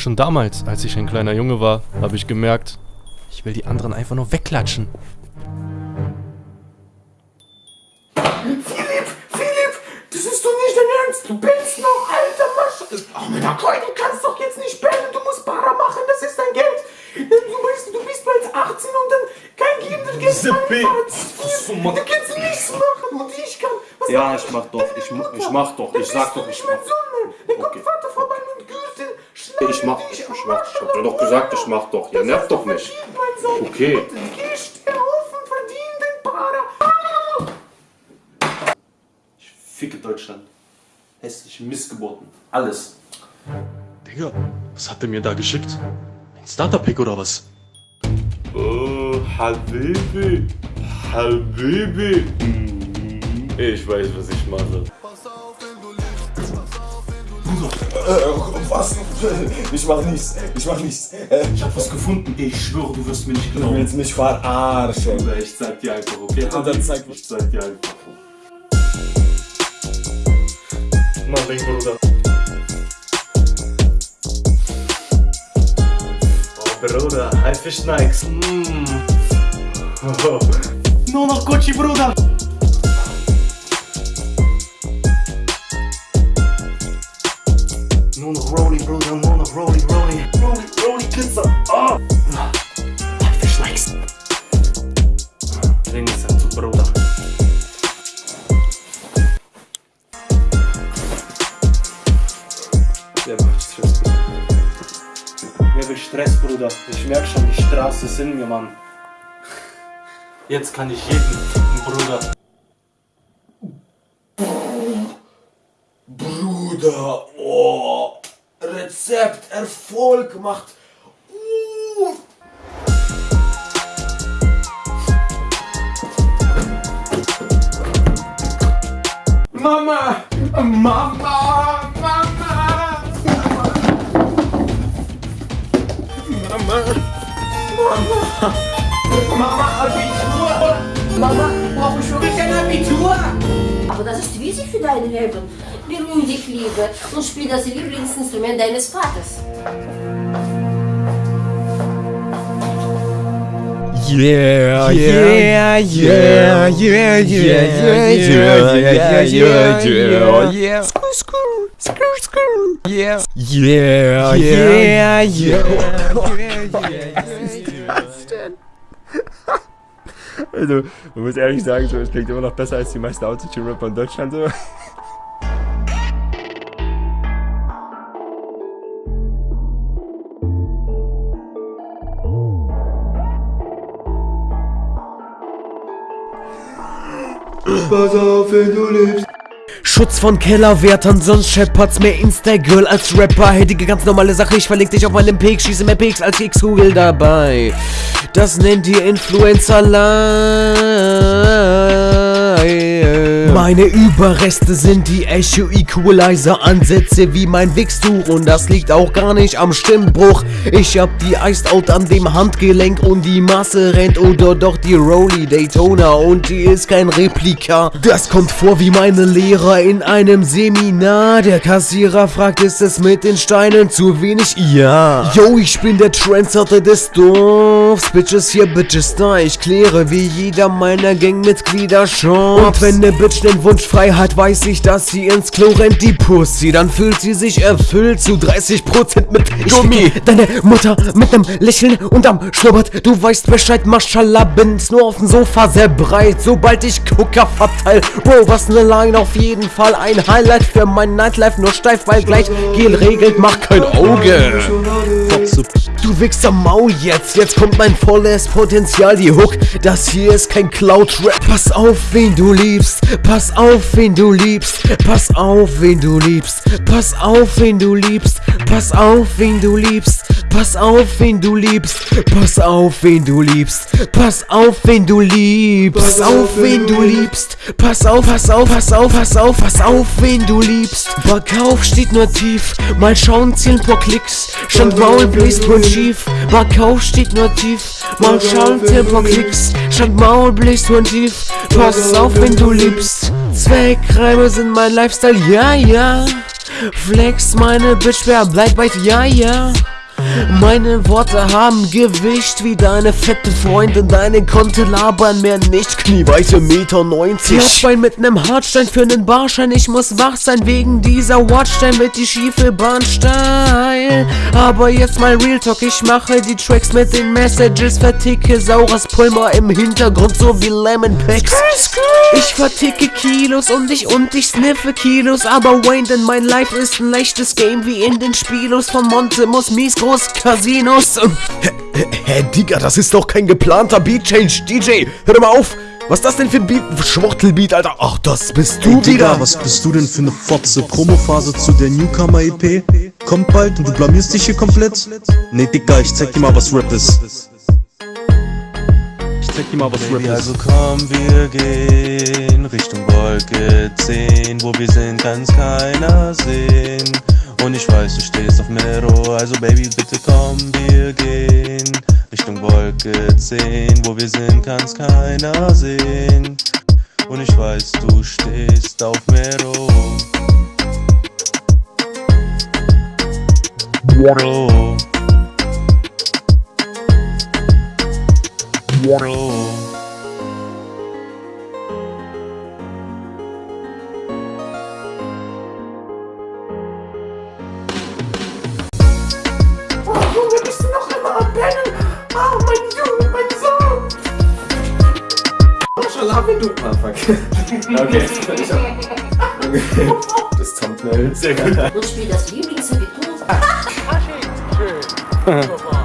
Schon damals, als ich ein kleiner Junge war, habe ich gemerkt, ich will die anderen einfach nur wegklatschen. Philipp, Philipp, das ist doch nicht dein Ernst. Du bellst noch, alter Masch. Oh, mein Gott, du kannst doch jetzt nicht bellen. Du musst Para machen, das ist dein Geld. Du bist, du bist bald 18 und dann kein Geld, du gehst Diese Bild. Du kannst nichts machen und ich kann. Was Ja, ich mach doch, ich ich mach doch, ich sag bist du doch, nicht ich mach. Dann kommt Okay. Ich mach, ich am mach, ich hab dir doch gesagt, ich mach doch. Ja, nerv doch nicht. Okay. Geh, steh auf und verdien den Para. Ich ficke Deutschland. Hässliche Missgeburten. Alles. Digga, was hat der mir da geschickt? Ein Starter-Pack oder was? Oh, Habibi. Habibi. Ich weiß, was ich mache. Was? Ich mach nichts. Ich mach nichts. Äh, Ich hab was gefunden. Ich schwöre, du wirst mir nicht du glauben. willst mich verarschen. Bruder, ich zeig dir einfach, okay? Bitte, dann zeig. Ich zeig dir einfach. Mach den Bruder. Oh, Bruder, Haifisch Nikes. Mm. Oh. Nur noch Gucci, Bruder. Nur noch Rolli, Bruder, nur noch Rolli, Rolli. Rolli, Rolli, Pizza. Oh. Haifisch Nikes. Ding ist halt so, Bruder. Wer macht Stress? Wer will Stress, Bruder? Ich merk schon, die Straße ist in mir, Mann. Jetzt kann ich jeden ficken, Bruder. Bruder, oh. Rezept, Erfolg macht. Uh. Mama! Mama! Mama! Mama, Abitur! Mama, brauche ich wirklich ein Abitur? Aber das ist wichtig für dein Leben. Bemühe dich, Liebe, und spiel das Lieblingsinstrument deines Vaters. Yeah, yeah, yeah, yeah, yeah, yeah, yeah, yeah, yeah, yeah, yeah. Screw, screw, screw, screw. Yeah, yeah, yeah, yeah. Also, man muss ehrlich sagen, so, es klingt immer noch besser als die meisten Autotune-Rapper in Deutschland. So. Pass auf, wenn du lebst. Schutz von Kellerwärtern, sonst scheppert's mehr Insta-Girl als Rapper. Hättige ganz normale Sache, ich verleg dich auf meinem Peak, schieße mehr Peaks als X-Google dabei. Das nennt ihr Influencer Meine Überreste sind die Echo Equalizer Ansätze wie mein Wichstuch und das liegt auch gar nicht am Stimmbruch. Ich hab die Iced Out an dem Handgelenk und die Masse rennt oder doch die Rolly Daytona und die ist kein Replika. Das kommt vor wie meine Lehrer in einem Seminar. Der Kassierer fragt, ist es mit den Steinen zu wenig? Ja. Yo, ich bin der Trendsetter des Dorfs. Bitches hier, Bitches da. Ich kläre wie jeder meiner Gangmitglieder schon. Und wenn ne Bitch den Wunsch frei hat, weiß ich, dass sie ins Klo rennt, die Pussy. Dann fühlt sie sich erfüllt zu 30% mit Gummi. Deine Mutter mit nem Lächeln und am Schnurrbart. Du weißt Bescheid, Maschallah, bin's nur auf dem Sofa sehr breit. Sobald ich Gucker verteil. Bro, was ne Line, auf jeden Fall ein Highlight für mein Nightlife. Nur steif, weil gleich Gel regelt, mach kein Auge. Wichser Maul jetzt, jetzt kommt mein volles Potenzial, die Hook. Das hier ist kein Cloud-Rap. Pass auf, wen du liebst. Pass auf, wen du liebst. Pass auf, wen du liebst. Pass auf, wen du liebst. Pass auf, wen du liebst. Pass auf, wen du liebst. Pass auf, wen du liebst. Pass auf, wen du liebst. Pass auf, wen du liebst. Pass auf, pass auf, pass auf, pass auf, pass auf, wen du liebst. Verkauf steht nur tief. Mal schauen, zählen paar Klicks. Stand Maul bläst wohl schief. Verkauf steht nur tief. Mal schauen, zählen paar Klicks. Stand Maul bläst wohl tief. Pass auf, wen du liebst. Zweckreime sind mein Lifestyle, ja, ja. Flex meine Bitch, wer bleibt bei ja, ja. Meine Worte haben Gewicht wie deine fette Freundin. Deine Konte labern mehr nicht. Knieweite Meter 90 Herzbein mit nem Hartstein für nen Barschein Ich muss wach sein wegen dieser Watchstein Wird die schiefe Bahn steil Aber jetzt mal Real Talk Ich mache die Tracks mit den Messages. Verticke saures Pulver im Hintergrund So wie Lemon Packs Ich verticke Kilos und ich und ich sniffe Kilos. Aber Wayne, denn mein Life ist ein leichtes Game Wie in den Spielos. Von Montemus Mies groß Casinos und Hä, hä, hä, Digga, das ist doch kein geplanter Beat Change DJ Hör doch mal auf was ist das denn für ein Beat? Schwuchtelbeat, Alter. Ach, das bist du Ey, Digga, wieder. was bist du denn für eine Fotze? Promophase zu der Newcomer-EP? Kommt bald und du blamierst dich hier komplett? Nee, Digga, ich zeig dir mal, was Rap ist. Ich zeig dir mal, was Rap Baby, ist. also komm, wir gehen Richtung Wolke 10. Wo wir sind, kann's keiner sehen. Baby, bitte komm, wir gehen Richtung Wolke 10. Wo wir sind, kann's keiner sehen. Und ich weiß, du stehst auf Mero. Mero. Mero. Maschallah, wenn du. Ah, fuck. Okay. Ich hab- okay. Das Thumbnail. Sehr gut. Und spiel das Lieblingsabitur.